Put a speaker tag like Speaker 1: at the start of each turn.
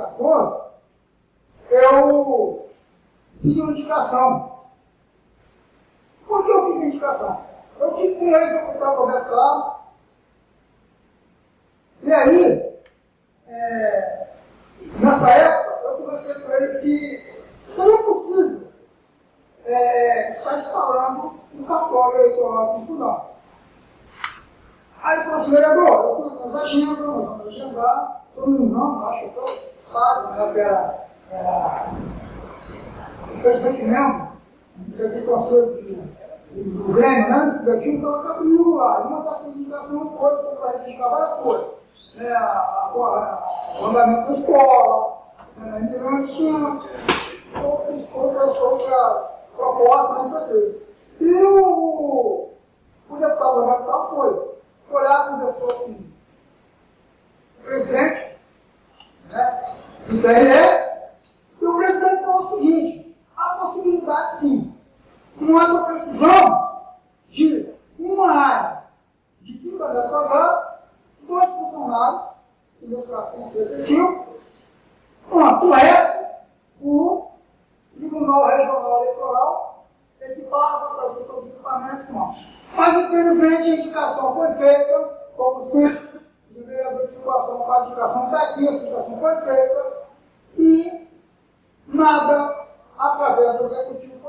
Speaker 1: 2014, eu fiz uma indicação. Por que eu fiz a indicação? Eu tive com o ex-deputado Roberto Claro, e aí, é, nessa época, eu conversei com ele se seria possível é, estar instalando um cartório eleitoral em Fundão. Aí ele falou assim, vereador, eu tenho minhas agendas, nós vamos agendar, se eu não acho que eu sabe, né, que era, era o presidente mesmo, isso aqui conselho do Grêmio, né, esse estudantil, estava comigo lá. E uma dessas indicações foi, como a gente trabalha, foi né, a, o andamento da escola, né, Mirante tinha outras, outras, outras propostas nessa vez. E o, o deputado Roberto foi, lá, conversou com o presidente né, do e o presidente falou o seguinte, há possibilidade sim, com essa precisão de uma área de 30 metros quadrados, dois funcionários, que nesse caso tem ser efetivo, uma correta, o Tribunal Regional Eleitoral trazer todos os equipamentos, a indicação foi feita, como sempre, o vereador de situação faz a indicação, está aqui, a indicação foi feita, e nada, através do Executivo